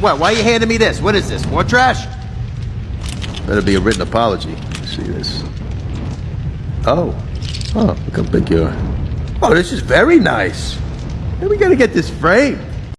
What? Why are you handing me this? What is this? More trash? Better be a written apology. Let's see this. Oh. Oh, look how big you are. Oh, this is very nice. Hey, we gotta get this framed.